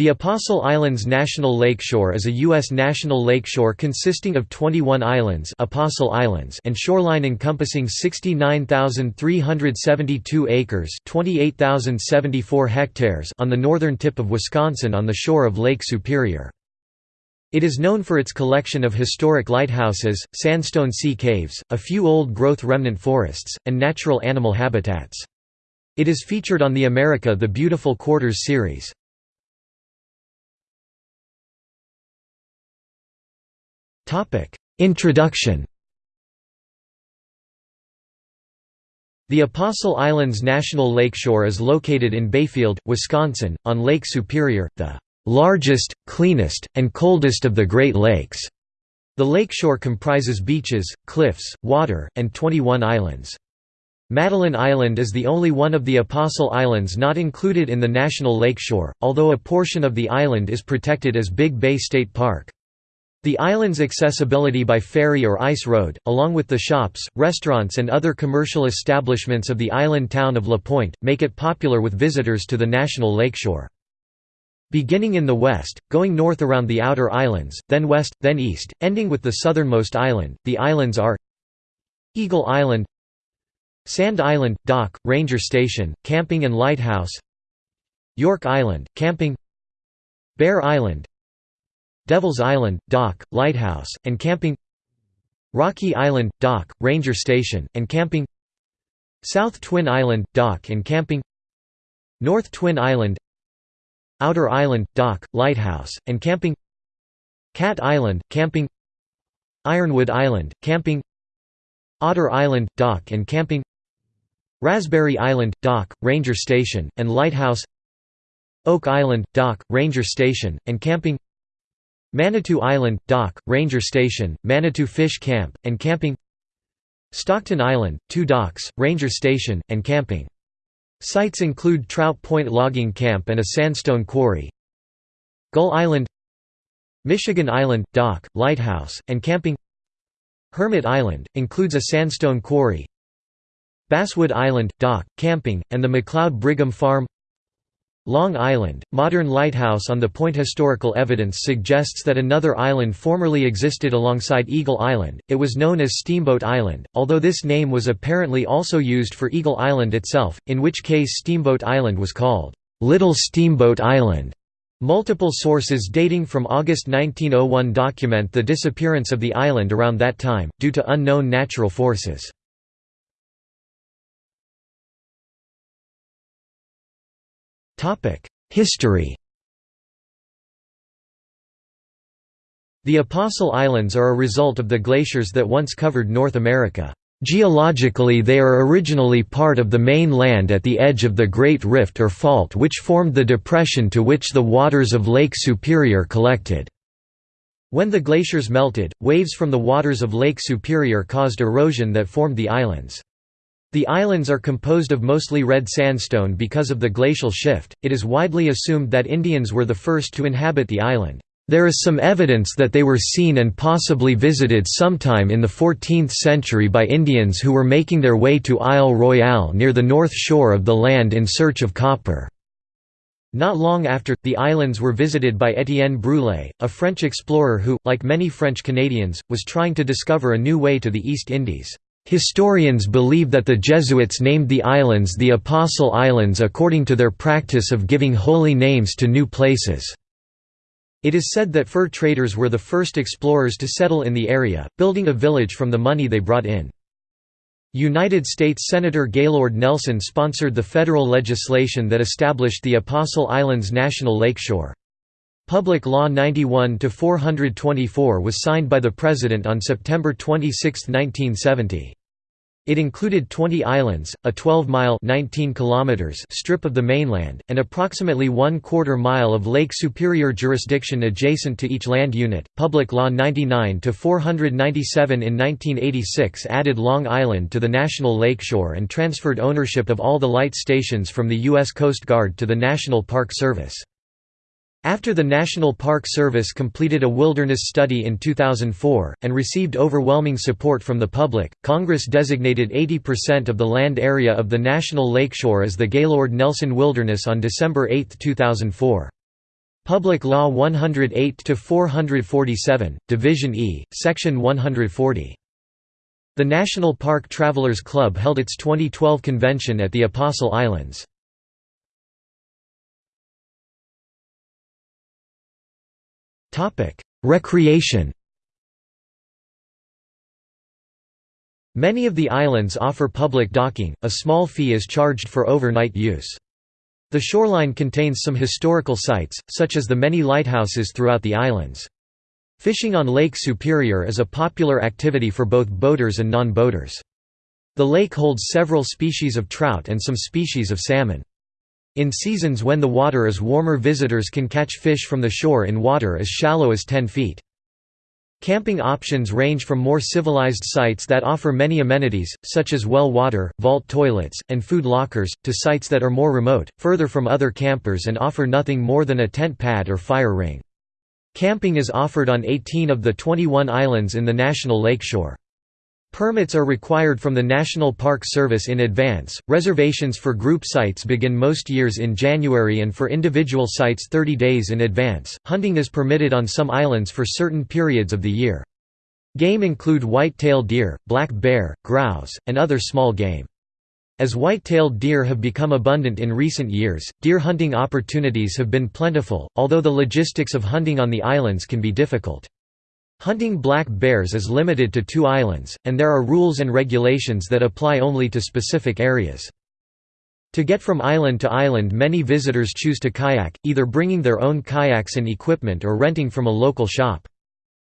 The Apostle Islands National Lakeshore is a U.S. national lakeshore consisting of 21 islands, Apostle Islands and shoreline encompassing 69,372 acres 28,074 hectares on the northern tip of Wisconsin on the shore of Lake Superior. It is known for its collection of historic lighthouses, sandstone sea caves, a few old-growth remnant forests, and natural animal habitats. It is featured on the America the Beautiful Quarters series. Introduction The Apostle Islands National Lakeshore is located in Bayfield, Wisconsin, on Lake Superior, the largest, cleanest, and coldest of the Great Lakes. The lakeshore comprises beaches, cliffs, water, and 21 islands. Madeline Island is the only one of the Apostle Islands not included in the National Lakeshore, although a portion of the island is protected as Big Bay State Park. The island's accessibility by ferry or ice road, along with the shops, restaurants and other commercial establishments of the island town of La Pointe, make it popular with visitors to the national lakeshore. Beginning in the west, going north around the outer islands, then west, then east, ending with the southernmost island, the islands are Eagle Island Sand Island, Dock, Ranger Station, Camping and Lighthouse York Island, Camping Bear Island Devil's Island, Dock, Lighthouse, and Camping Rocky Island, Dock, Ranger Station, and Camping South Twin Island, Dock and Camping North Twin Island Outer Island, Dock, Lighthouse, and Camping Cat Island, Camping Ironwood Island, Camping Otter Island, Dock and Camping Raspberry Island, Dock, Ranger Station, and Lighthouse Oak Island, Dock, Ranger Station, and Camping Manitou Island, Dock, Ranger Station, Manitou Fish Camp, and Camping Stockton Island, two docks, Ranger Station, and camping. Sites include Trout Point Logging Camp and a sandstone quarry. Gull Island Michigan Island, Dock, Lighthouse, and camping Hermit Island, includes a sandstone quarry Basswood Island, Dock, camping, and the McLeod Brigham Farm Long Island, modern lighthouse on the point Historical evidence suggests that another island formerly existed alongside Eagle Island, it was known as Steamboat Island, although this name was apparently also used for Eagle Island itself, in which case Steamboat Island was called, "'Little Steamboat Island'". Multiple sources dating from August 1901 document the disappearance of the island around that time, due to unknown natural forces. History The Apostle Islands are a result of the glaciers that once covered North America. Geologically they are originally part of the main land at the edge of the Great Rift or Fault which formed the depression to which the waters of Lake Superior collected. When the glaciers melted, waves from the waters of Lake Superior caused erosion that formed the islands. The islands are composed of mostly red sandstone because of the glacial shift. It is widely assumed that Indians were the first to inhabit the island. There is some evidence that they were seen and possibly visited sometime in the 14th century by Indians who were making their way to Isle Royale near the north shore of the land in search of copper. Not long after, the islands were visited by Étienne Brulé, a French explorer who, like many French Canadians, was trying to discover a new way to the East Indies. Historians believe that the Jesuits named the islands the Apostle Islands according to their practice of giving holy names to new places. It is said that fur traders were the first explorers to settle in the area, building a village from the money they brought in. United States Senator Gaylord Nelson sponsored the federal legislation that established the Apostle Islands National Lakeshore. Public Law 91-424 was signed by the President on September 26, 1970. It included 20 islands, a 12-mile strip of the mainland, and approximately one-quarter mile of Lake Superior jurisdiction adjacent to each land unit. Public Law 99 497 in 1986 added Long Island to the National Lakeshore and transferred ownership of all the light stations from the U.S. Coast Guard to the National Park Service. After the National Park Service completed a wilderness study in 2004, and received overwhelming support from the public, Congress designated 80% of the land area of the National Lakeshore as the Gaylord Nelson Wilderness on December 8, 2004. Public Law 108-447, Division E, Section 140. The National Park Travelers Club held its 2012 convention at the Apostle Islands. Recreation Many of the islands offer public docking, a small fee is charged for overnight use. The shoreline contains some historical sites, such as the many lighthouses throughout the islands. Fishing on Lake Superior is a popular activity for both boaters and non-boaters. The lake holds several species of trout and some species of salmon. In seasons when the water is warmer visitors can catch fish from the shore in water as shallow as 10 feet. Camping options range from more civilized sites that offer many amenities, such as well water, vault toilets, and food lockers, to sites that are more remote, further from other campers and offer nothing more than a tent pad or fire ring. Camping is offered on 18 of the 21 islands in the National Lakeshore. Permits are required from the National Park Service in advance. Reservations for group sites begin most years in January and for individual sites 30 days in advance. Hunting is permitted on some islands for certain periods of the year. Game include white-tailed deer, black bear, grouse, and other small game. As white-tailed deer have become abundant in recent years, deer hunting opportunities have been plentiful, although the logistics of hunting on the islands can be difficult. Hunting black bears is limited to two islands, and there are rules and regulations that apply only to specific areas. To get from island to island many visitors choose to kayak, either bringing their own kayaks and equipment or renting from a local shop.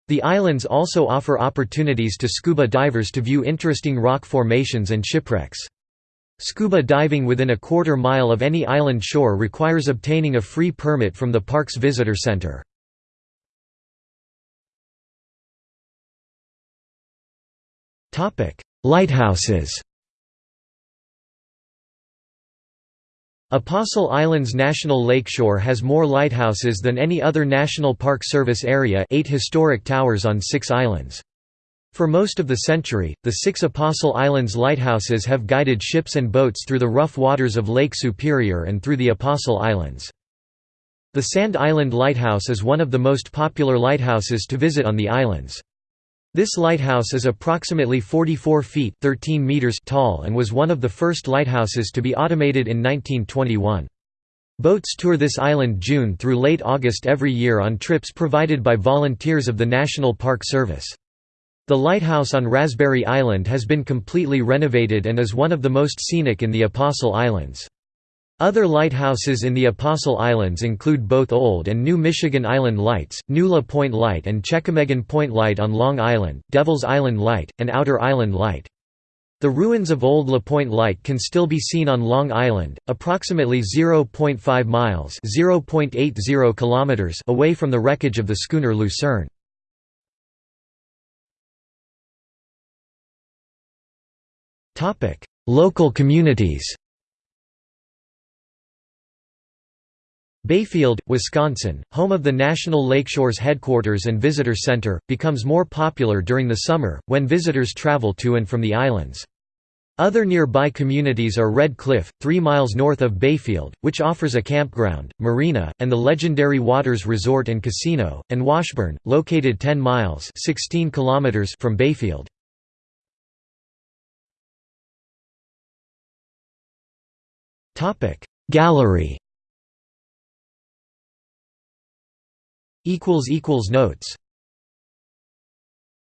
The islands also offer opportunities to scuba divers to view interesting rock formations and shipwrecks. Scuba diving within a quarter mile of any island shore requires obtaining a free permit from the park's visitor center. Lighthouses Apostle Islands National Lakeshore has more lighthouses than any other National Park Service area eight historic towers on six islands. For most of the century, the six Apostle Islands lighthouses have guided ships and boats through the rough waters of Lake Superior and through the Apostle Islands. The Sand Island Lighthouse is one of the most popular lighthouses to visit on the islands. This lighthouse is approximately 44 feet 13 meters tall and was one of the first lighthouses to be automated in 1921. Boats tour this island June through late August every year on trips provided by volunteers of the National Park Service. The lighthouse on Raspberry Island has been completely renovated and is one of the most scenic in the Apostle Islands. Other lighthouses in the Apostle Islands include both Old and New Michigan Island Lights, New La Pointe Light and Chequamegon Point Light on Long Island, Devil's Island Light, and Outer Island Light. The ruins of Old La Pointe Light can still be seen on Long Island, approximately 0.5 miles (0.80 kilometers) away from the wreckage of the schooner Lucerne. Local communities Bayfield, Wisconsin, home of the National Lakeshores headquarters and visitor center, becomes more popular during the summer, when visitors travel to and from the islands. Other nearby communities are Red Cliff, 3 miles north of Bayfield, which offers a campground, marina, and the legendary Waters Resort and Casino, and Washburn, located 10 miles 16 kilometers from Bayfield. Gallery Notes